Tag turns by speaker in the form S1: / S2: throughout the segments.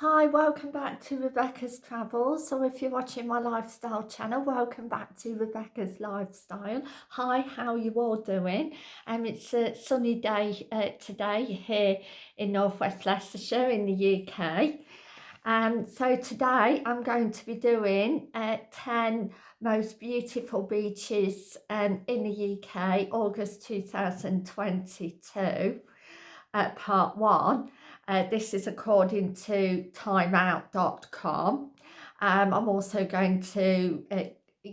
S1: Hi, welcome back to Rebecca's Travels. So if you're watching my lifestyle channel, welcome back to Rebecca's Lifestyle. Hi, how you all doing? Um, it's a sunny day uh, today here in Northwest Leicestershire in the UK. Um, so today I'm going to be doing uh, 10 most beautiful beaches um, in the UK, August 2022, uh, part one. Uh, this is according to timeout.com. Um, I'm also going to uh,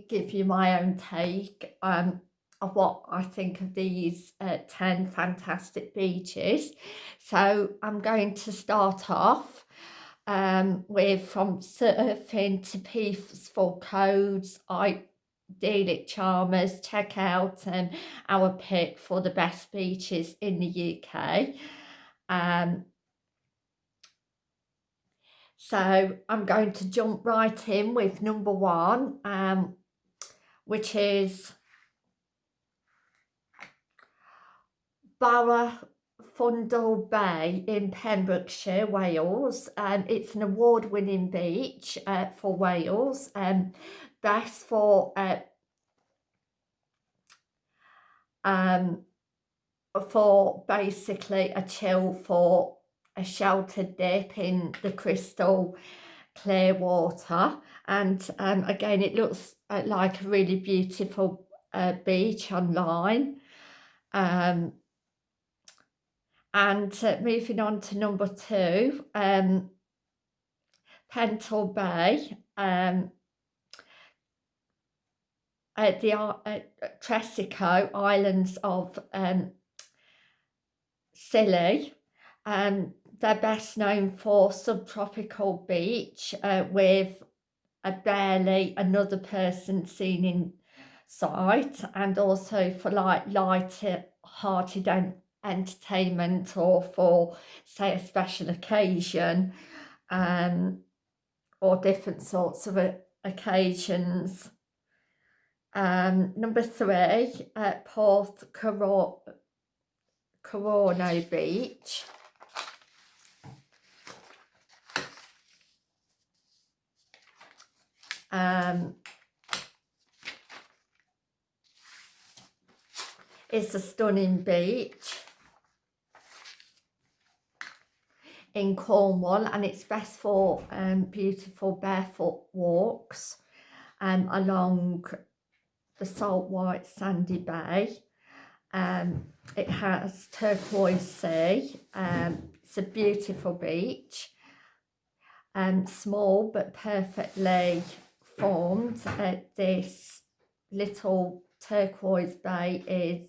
S1: give you my own take um, of what I think of these uh, 10 fantastic beaches. So I'm going to start off um, with from surfing to peaceful codes, idyllic charmers, check out um, our pick for the best beaches in the UK. Um, so I'm going to jump right in with number one, um, which is Barafundle Bay in Pembrokeshire, Wales. Um, it's an award-winning beach uh, for Wales, um, best for uh, um, for basically a chill for a sheltered dip in the crystal clear water. And um, again it looks uh, like a really beautiful uh, beach online. Um, and uh, moving on to number two um, Pentle Bay um, at the uh, Tresco Islands of um, Scilly. Um, they're best known for subtropical beach uh, with a barely another person seen in sight and also for like light-hearted entertainment or for say a special occasion um, or different sorts of uh, occasions. Um, number three, at Porth Corono Beach. Um, it's a stunning beach in Cornwall and it's best for um, beautiful barefoot walks um, along the salt white sandy bay. Um, it has turquoise sea, um, it's a beautiful beach, um, small but perfectly formed at this little turquoise bay is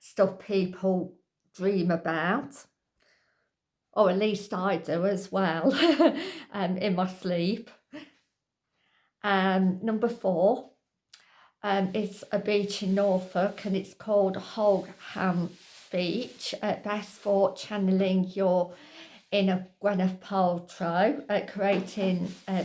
S1: stuff people dream about or at least I do as well um, in my sleep. Um, number four um, is a beach in Norfolk and it's called Holkham Beach, uh, best for channeling your inner Gwyneth Paltrow, uh, creating uh,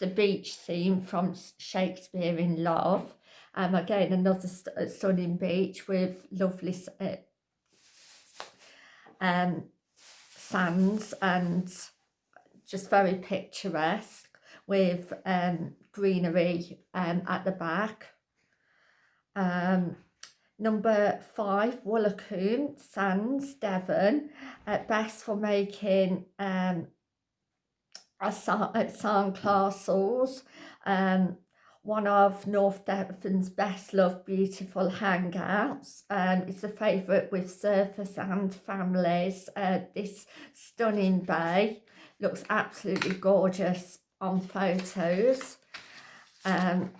S1: the beach scene from Shakespeare in Love. Um, again, another st stunning beach with lovely uh, um, sands and just very picturesque with um, greenery um, at the back. Um, number five, Woolacombe Sands, Devon, best for making um, at Sandcastles, um, one of North Devon's best loved beautiful hangouts. Um, it's a favourite with surfers and families. Uh, this stunning bay looks absolutely gorgeous on photos. Um,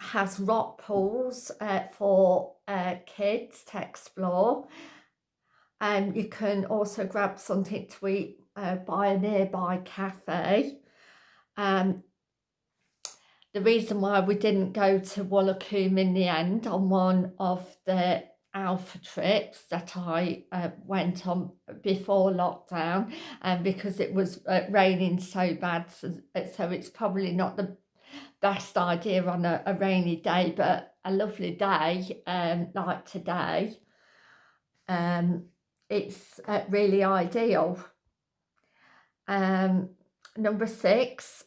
S1: has rock pools uh, for uh, kids to explore. And um, you can also grab something to eat uh, by a nearby cafe. Um, the reason why we didn't go to Woolacombe in the end on one of the alpha trips that I uh, went on before lockdown and um, because it was uh, raining so bad so, so, it's probably not the best idea on a, a rainy day but a lovely day um, like today um, it's uh, really ideal Um, number six,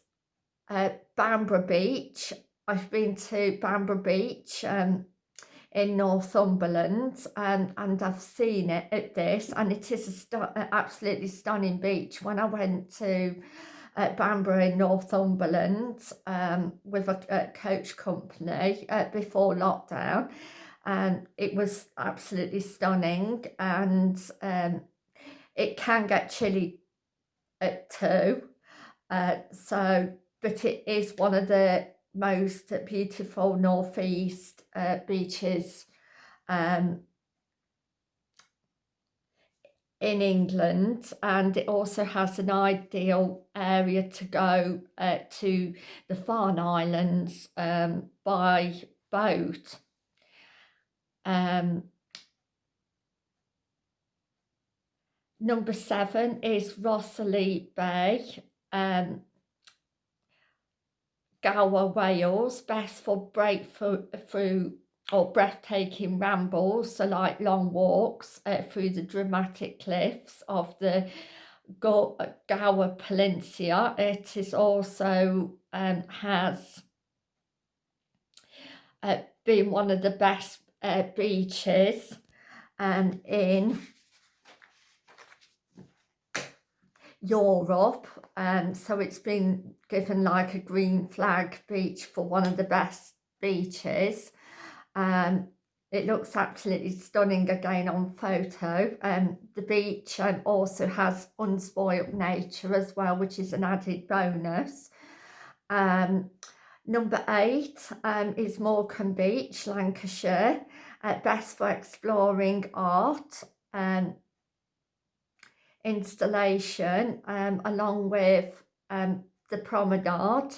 S1: uh, Bamburgh Beach. I've been to Bamburgh Beach um, in Northumberland and, and I've seen it at this and it is a absolutely stunning beach. When I went to uh, Bamburgh in Northumberland um, with a, a coach company uh, before lockdown and it was absolutely stunning and um, it can get chilly at two uh, so but it is one of the most beautiful northeast uh, beaches um, in England and it also has an ideal area to go uh, to the Farne Islands um, by boat. Um, number seven is Rhossili Bay. Um, Gower, Wales, best for breakthrough through or breathtaking rambles, so like long walks uh, through the dramatic cliffs of the Gower Peninsula. It is also um, has uh, been one of the best uh, beaches um, in Europe. Um, so it's been given like a green flag beach for one of the best beaches. Um, it looks absolutely stunning again on photo. Um, the beach um, also has unspoiled nature as well which is an added bonus. Um, number eight um, is Morecambe Beach Lancashire uh, best for exploring art. Um, installation um, along with um, the promenade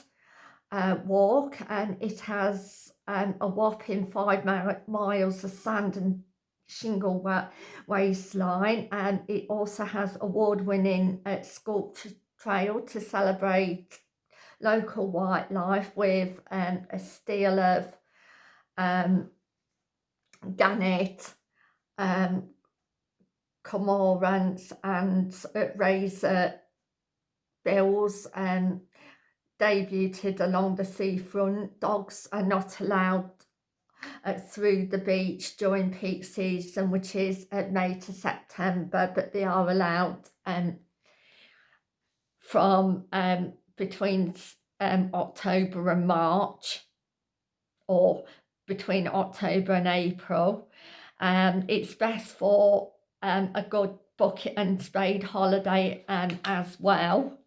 S1: uh, walk and it has um, a whopping five miles of sand and shingle waistline and it also has award-winning uh, sculpture trail to celebrate local wildlife with um, a stele of um, gannet um, cormorants and razor bills um, debuted along the seafront. Dogs are not allowed uh, through the beach during peak season, which is uh, May to September, but they are allowed um, from um, between um, October and March or between October and April. Um, it's best for um, a good bucket and spade holiday um, as well.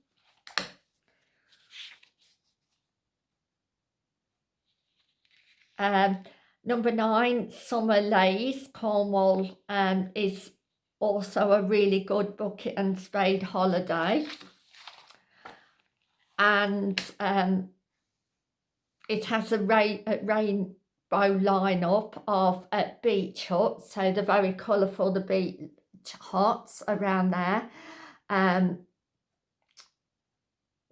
S1: Um, number nine, Summerleaze, Cornwall um, is also a really good bucket and spade holiday. And um, it has a, rain, a rainbow lineup of uh, beach huts. So they're very colourful, the beach huts around there. Um,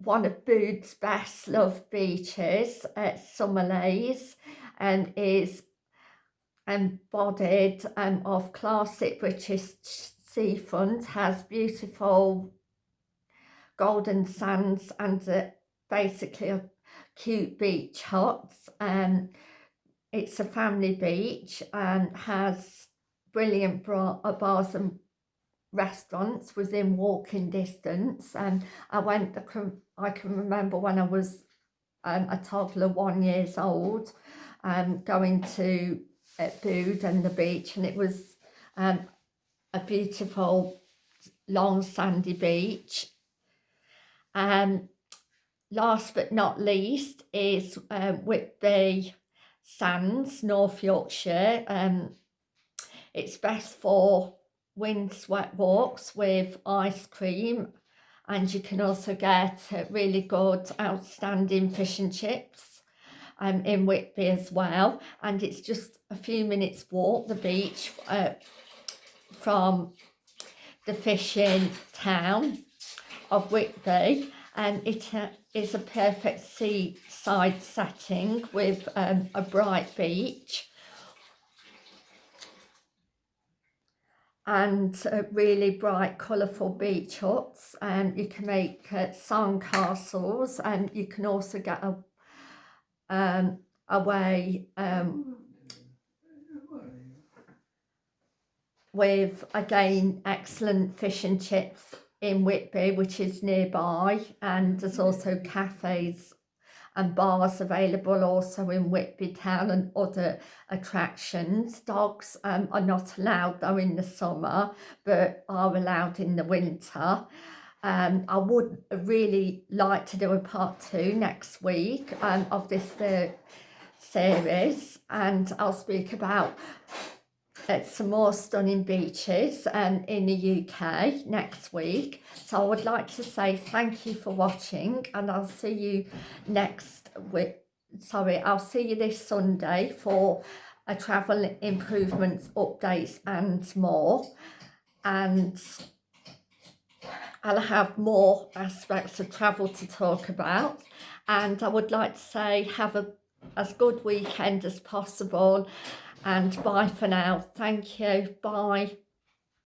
S1: one of Booth's best loved beaches at Summerleaze and is embodied um, of classic British seafront, has beautiful golden sands and uh, basically a cute beach huts. Um, it's a family beach and has brilliant uh, bars and restaurants within walking distance and I went I can remember when I was um, a toddler one years old um, going to uh, Bude and the beach and it was um, a beautiful long sandy beach. Um, last but not least is uh, Whitby Sands, North Yorkshire. Um, it's best for wind windswept walks with ice cream and you can also get really good outstanding fish and chips um, in Whitby as well and it's just a few minutes walk the beach uh, from the fishing town of Whitby and it uh, is a perfect seaside setting with um, a bright beach. And uh, really bright colourful beach huts. And you can make uh, sand castles and you can also get a, um, away um, with again excellent fish and chips in Whitby which is nearby and there's also cafes and bars available also in Whitby town and other attractions. Dogs um, are not allowed though in the summer but are allowed in the winter. Um, I would really like to do a part two next week um, of this uh, series and I'll speak about uh, some more stunning beaches um, in the UK next week. So I would like to say thank you for watching and I'll see you next week. Sorry, I'll see you this Sunday for a travel improvements updates and more. And I'll have more aspects of travel to talk about. And I would like to say have a as good weekend as possible and bye for now. Thank you. Bye.